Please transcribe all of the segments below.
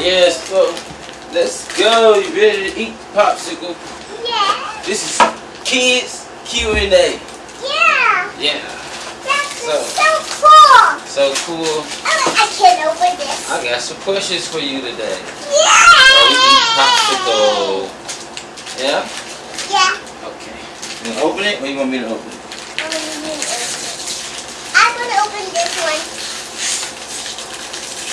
Yes, go. Let's go. You ready to eat popsicle? Yeah. This is kids Q and A. Yeah. Yeah. That's So- so cool. So cool. I, I can open this. I got some questions for you today. Yeah. Oh, so we eat popsicle. Yeah. Yeah. Okay. You gonna open it, or you want me to open it? I'm gonna open this one.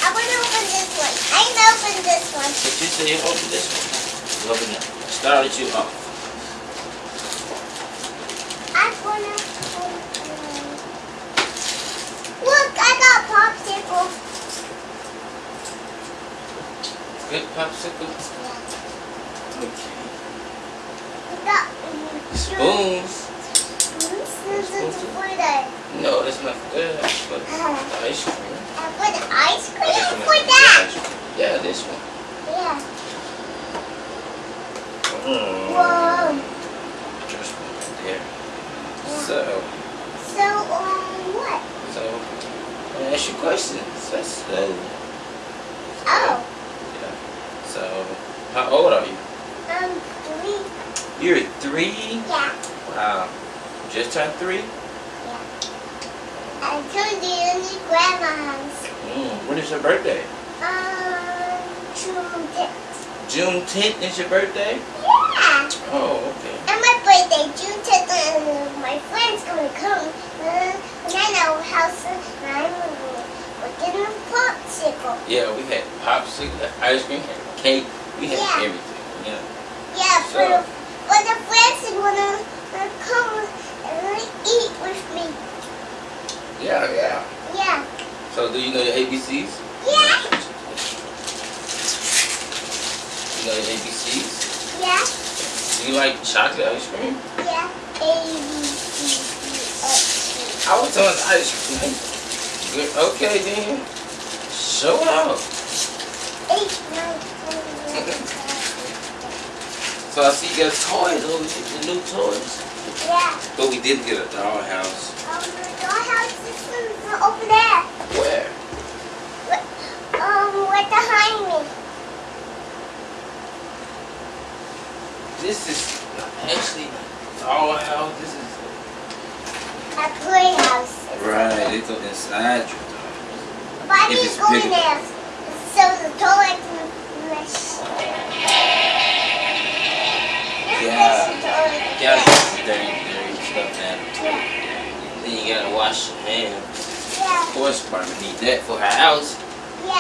I'm gonna open this one. I'm gonna this one. But you say you open this one. Open it. Started you off. I'm gonna open. Look, I got popsicle. Good popsicle. Okay. I got um, Spoons. spoons. This is for the No, that's not for that. But the ice cream. uh, for the ice cream. For that. Yeah, this one. Yeah. Mm. Whoa. Just one right there. So, So um, what? so, I'm ask you questions. That's uh, Oh, yeah. So, how old are you? um, three. You're three. Yeah. Wow. Just turned three. I told you you need grandma's. Mm. When is your birthday? June tenth. Is your birthday. Yeah. Oh, okay. And my birthday, June 10th, and my friend's gonna come. Uh, and I know house, and I'm we're getting a popsicle. Yeah, we had popsicle, ice cream, had cake. We had Yeah. everything. Yeah. Yeah, So- but, but the friends are gonna uh, come and eat with me. Yeah, yeah. Yeah. So, do you know your ABCs? Yeah. Your ABCs? Yeah. Do you like chocolate ice cream? Yeah. A, B, C, D, F, I was on ice cream. Okay, then. Show out. G, H, nine, ten, eleven, twelve. So I see you got toys over here, the new toys. Yeah. But we did get a dollhouse. Um, the dollhouse is over there. Where? Um, right behind me. This is actually a dollhouse. This is A playhouse. right. it's go inside your dollhouse. But I If need to go in there so the toilet can flush. Yeah. Flush the toilet. You gotta get dirty, dirty stuff now. Yeah. Then you gotta wash your hands. Yeah. Of course, probably need that for her house.